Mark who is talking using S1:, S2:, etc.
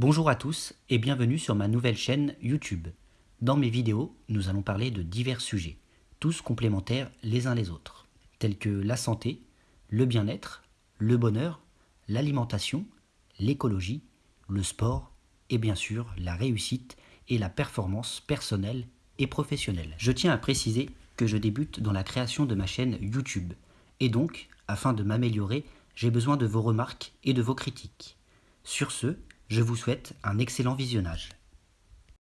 S1: Bonjour à tous et bienvenue sur ma nouvelle chaîne YouTube. Dans mes vidéos, nous allons parler de divers sujets, tous complémentaires les uns les autres, tels que la santé, le bien-être, le bonheur, l'alimentation, l'écologie, le sport et bien sûr la réussite et la performance personnelle et professionnelle. Je tiens à préciser que je débute dans la création de ma chaîne YouTube et donc, afin de m'améliorer, j'ai besoin de vos remarques et de vos critiques. Sur ce, je vous souhaite un excellent visionnage.